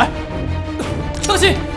来！当心！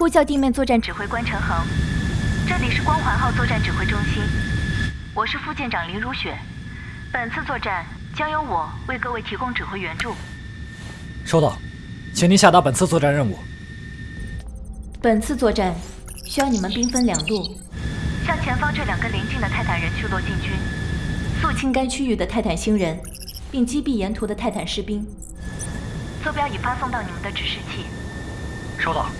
呼叫地面作战指挥官陈恒，这里是光环号作战指挥中心，我是副舰长林如雪。本次作战将由我为各位提供指挥援助。收到，请您下达本次作战任务。本次作战需要你们兵分两路，向前方这两个邻近的泰坦人聚落进军，肃清该区域的泰坦星人，并击毙沿途的泰坦士兵。坐标已发送到你们的指示器。收到。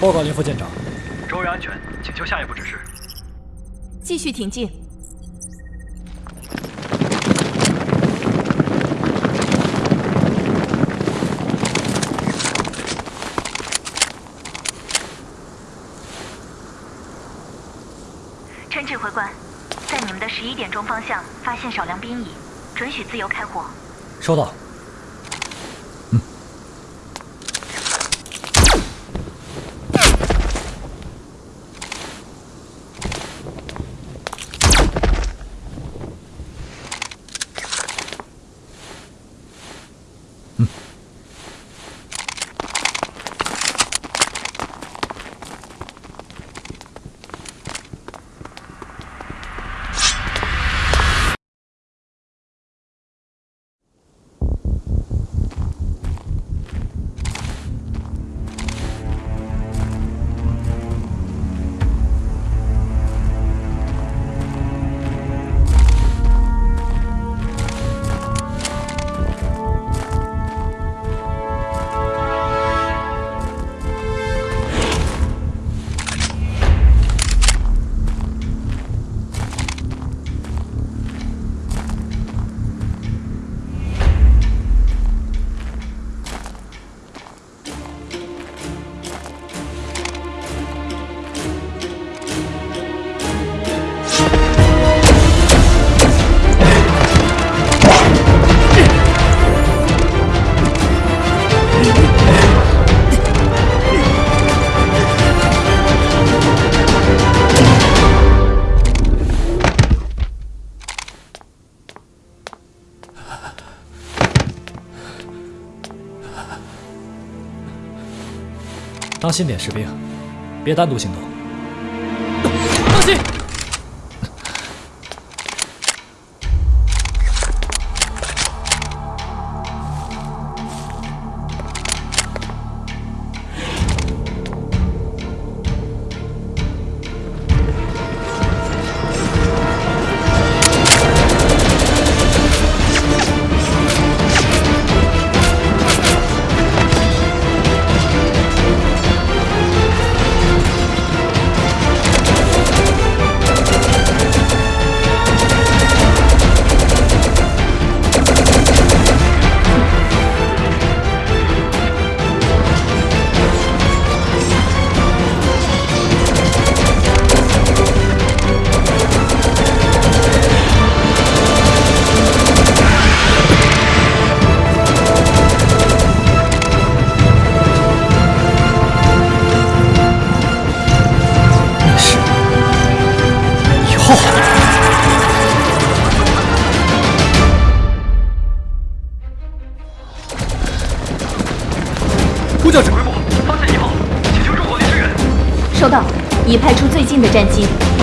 报告林副舰长，周围安全，请求下一步指示。继续挺进。陈指挥官，在你们的十一点钟方向发现少量兵蚁，准许自由开火。收到。Mm-hmm. 当心点，士兵，别单独行动。当心！战机。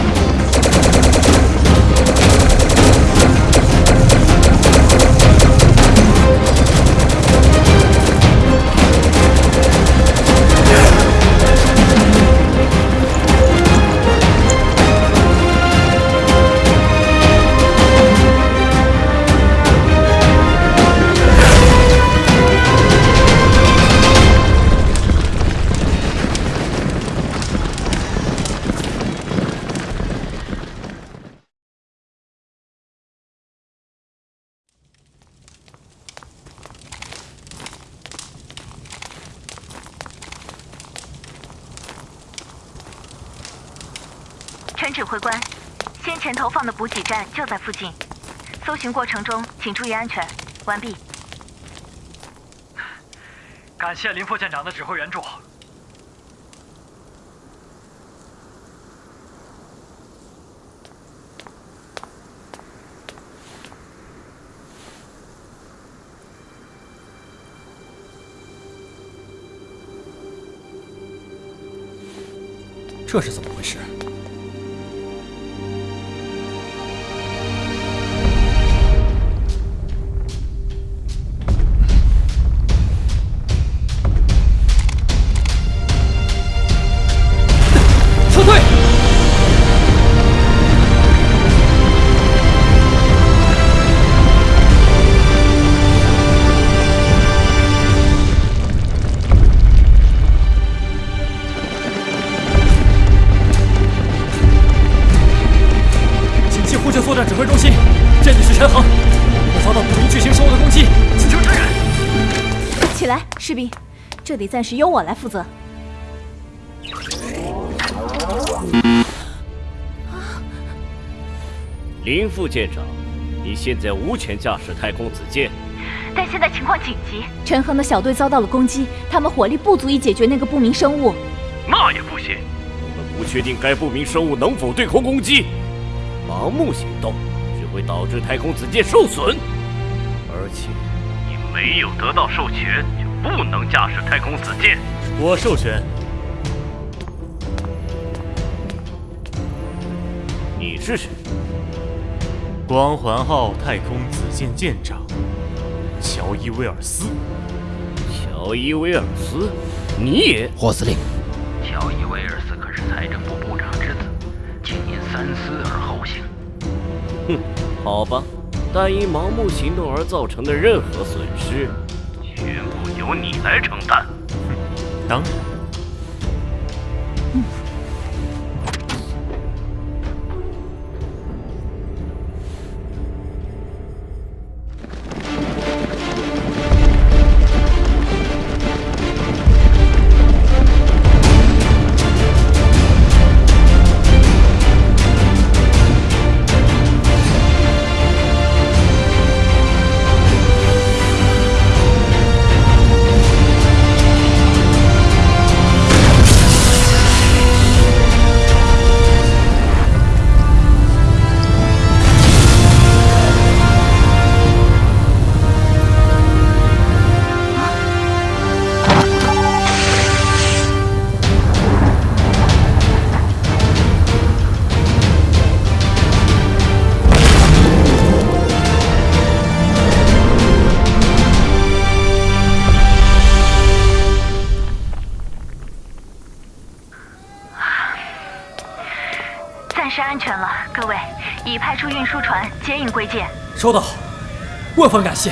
陈指挥官，先前投放的补给站就在附近，搜寻过程中请注意安全。完毕。感谢林副舰长的指挥援助。这是怎么回事？士兵，这里暂时由我来负责。林副舰长，你现在无权驾驶太空子舰。但现在情况紧急，陈恒的小队遭到了攻击，他们火力不足以解决那个不明生物。那也不行，我们不确定该不明生物能否对空攻击，盲目行动只会导致太空子舰受损。而且，你没有得到授权，就不能驾驶太空子舰。我授权。你是谁？光环号太空子舰舰长乔伊威尔斯。乔伊威尔斯，你也？霍司令，乔伊威尔斯可是财政部部长之子，请您三思而后行。哼，好吧，但因盲目行动而造成的任何损失，全部由你来承担。当然，已派出运输船接应归舰。收到，万分感谢。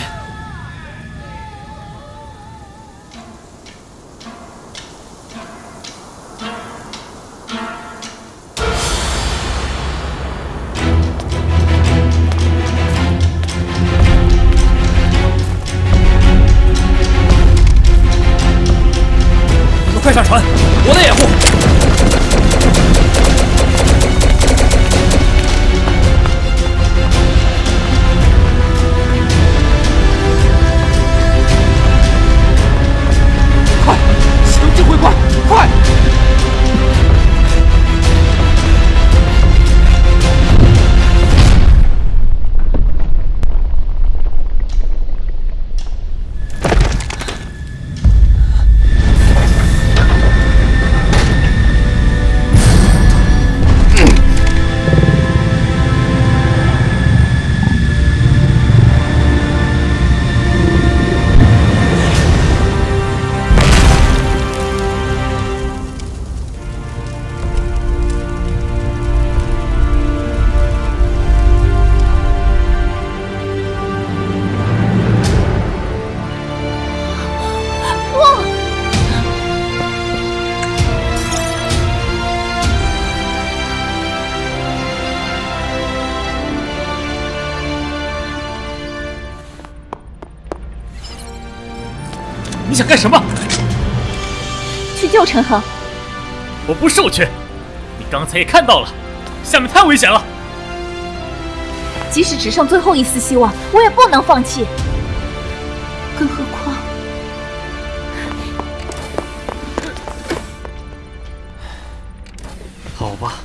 你们快上船，我来掩护。想干什么？去救陈恒。我不授权。你刚才也看到了，下面太危险了。即使只剩最后一丝希望，我也不能放弃。更何况……好吧，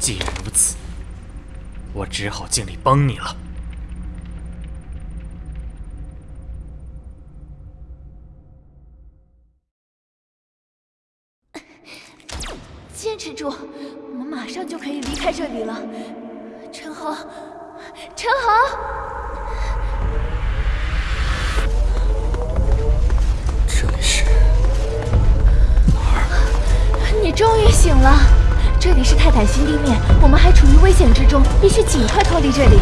既然如此，我只好尽力帮你了。里了。陈豪，陈豪，这里是哪儿？你终于醒了。这里是泰坦星地面，我们还处于危险之中，必须尽快脱离这里。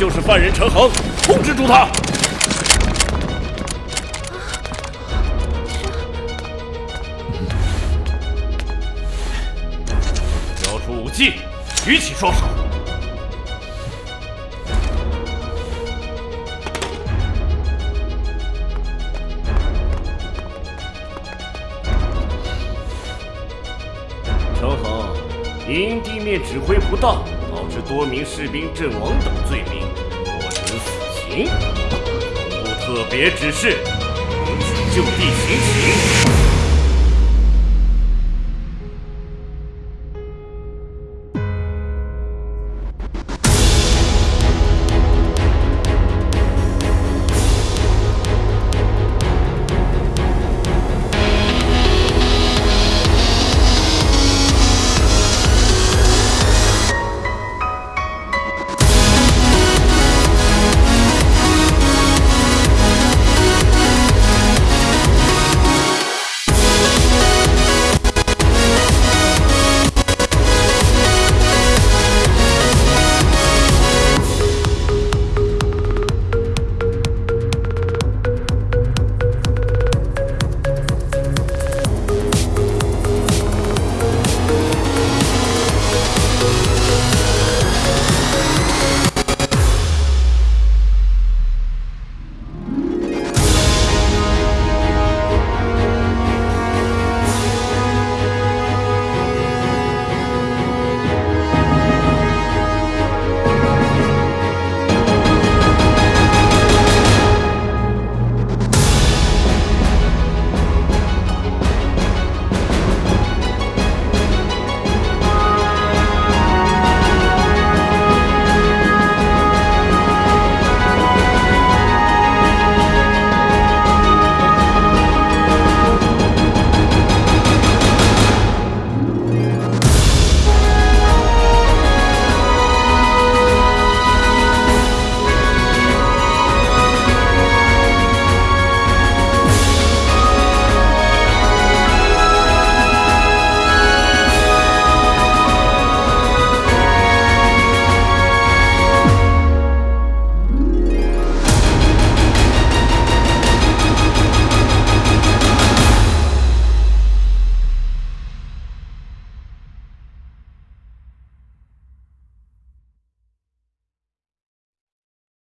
就是犯人陈恒，控制住他！交出武器，举起双手。陈恒，因地面指挥不当。导致多名士兵阵亡等罪名，死刑。总部特别指示，允许就地行刑。